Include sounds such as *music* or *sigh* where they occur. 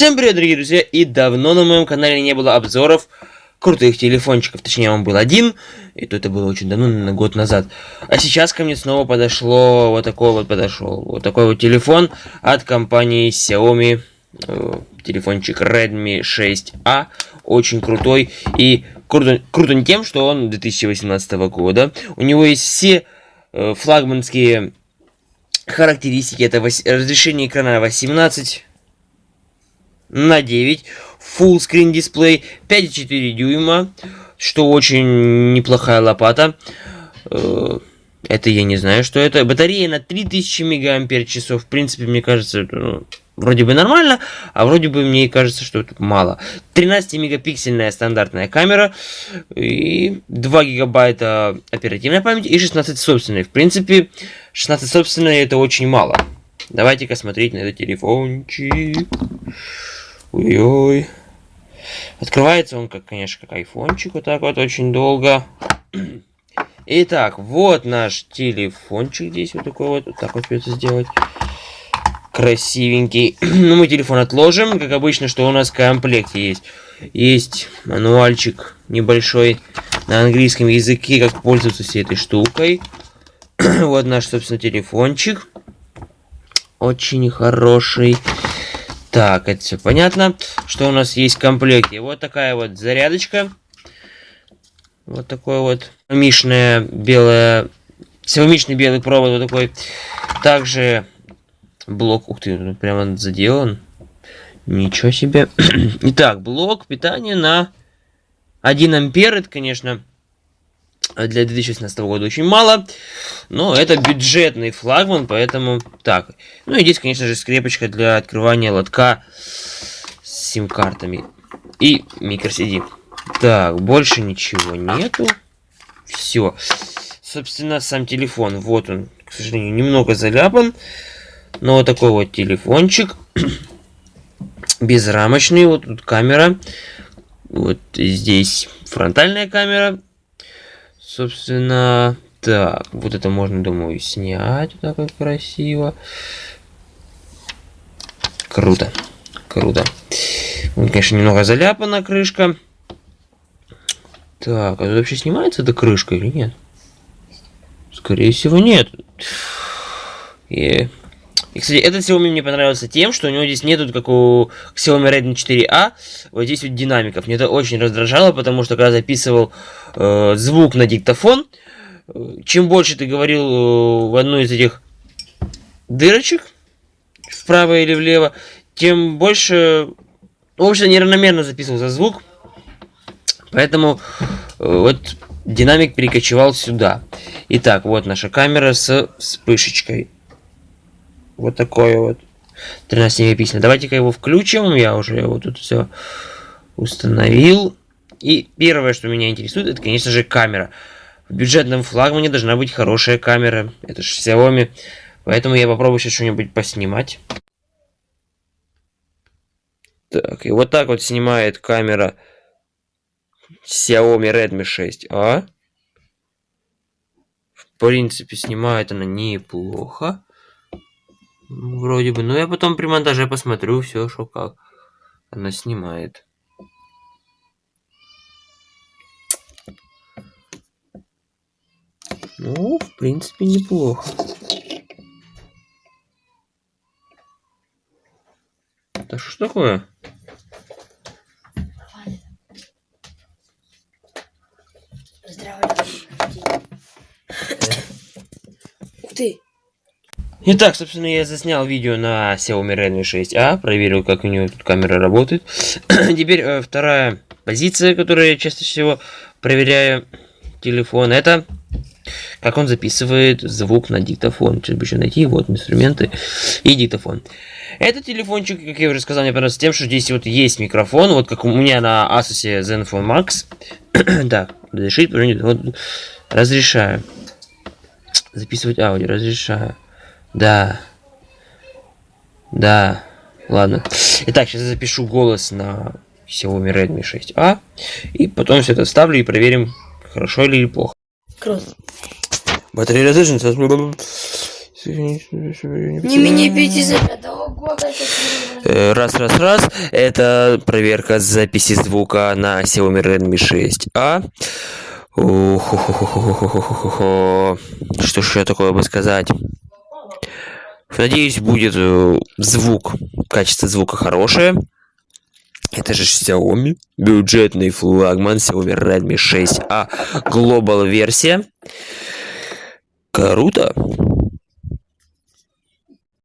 Всем привет, дорогие друзья, и давно на моем канале не было обзоров крутых телефончиков, точнее он был один, и то это было очень давно, на год назад. А сейчас ко мне снова подошло, вот такой вот подошел, вот такой вот телефон от компании Xiaomi, э, телефончик Redmi 6A, очень крутой, и круто, круто тем, что он 2018 года, у него есть все э, флагманские характеристики, это разрешение экрана 18 на 9, Full Screen дисплей, 5,4 дюйма, что очень неплохая лопата. Э, это я не знаю, что это. Батарея на 3000 мАч. В принципе, мне кажется, ну, вроде бы нормально, а вроде бы мне кажется, что это мало. 13-мегапиксельная стандартная камера, и 2 гигабайта оперативной памяти, и 16 собственной. В принципе, 16 собственной это очень мало. Давайте-ка смотреть на этот телефончик. Ой-ой. Открывается он, как, конечно, как айфончик, вот так вот, очень долго. *clears throat* Итак, вот наш телефончик здесь, вот такой вот, вот так вот придется сделать. Красивенький. *clears throat* ну, мы телефон отложим, как обычно, что у нас в комплекте есть. Есть мануальчик небольшой на английском языке, как пользоваться всей этой штукой. *clears throat* вот наш, собственно, телефончик. Очень хороший. Так, это все понятно. Что у нас есть в комплекте? Вот такая вот зарядочка. Вот такой вот мишная белая... Силомичный белый провод вот такой. Также блок... Ух ты, прямо заделан. Ничего себе. *clears throat* Итак, блок питания на 1 ампер. Это, конечно, для 2016 года очень мало. Но это бюджетный флагман, поэтому так. Ну и здесь, конечно же, скрепочка для открывания лотка с сим-картами. И microSD. Так, больше ничего нету. Все. Собственно, сам телефон. Вот он, к сожалению, немного заляпан. Но вот такой вот телефончик. *clears throat* Безрамочный. Вот тут камера. Вот здесь фронтальная камера Собственно, так, вот это можно, думаю, снять. Вот так вот красиво. Круто. Круто. Конечно, немного заляпана крышка. Так, а это вообще снимается эта крышка или нет? Скорее всего, нет. И и, кстати, этот Xiaomi мне понравился тем, что у него здесь нету, как у Xiaomi Redmi 4A, вот здесь вот динамиков. Мне это очень раздражало, потому что когда записывал э, звук на диктофон, э, чем больше ты говорил э, в одну из этих дырочек, вправо или влево, тем больше, в общем, неравномерно записывался звук. Поэтому э, вот динамик перекочевал сюда. Итак, вот наша камера с вспышечкой. Вот такое вот. 13 мегапикселей. Давайте-ка его включим. Я уже его тут все установил. И первое, что меня интересует, это, конечно же, камера. В бюджетном флагмане должна быть хорошая камера. Это же Xiaomi. Поэтому я попробую сейчас что-нибудь поснимать. Так, и вот так вот снимает камера Xiaomi Redmi 6a. В принципе, снимает она неплохо. Вроде бы. Но я потом при монтаже посмотрю все, что как. Она снимает. Ну, в принципе, неплохо. Да что такое? Ух ты! Итак, собственно, я заснял видео на Xiaomi Redmi 6a, проверил, как у него тут камера работает. *clears throat* Теперь э, вторая позиция, которую я чаще всего проверяю телефон, это как он записывает звук на диктофон. Сейчас бы еще найти, вот инструменты и диктофон. Этот телефончик, как я уже сказал, мне понравился тем, что здесь вот есть микрофон, вот как у меня на Asus Zenfone Max. *clears throat* так, разрешить, вот, разрешаю. Записывать аудио, разрешаю. Да. Да. Ладно. Итак, сейчас я запишу голос на Xiaomi Redmi 6a. И потом все это вставлю и проверим, хорошо или плохо. Круто. Батарея разряжена. Не менее 5 зарядов. Нового года сейчас Э, Раз, раз, раз. Это проверка записи звука на Xiaomi Redmi 6A. Уху-ху-ху-ху-ху-ху-ху-ху. Что ж еще такое бы сказать? Надеюсь, будет э, звук, качество звука хорошее. Это же Xiaomi, бюджетный флагман Xiaomi Redmi 6A Global версия. Круто.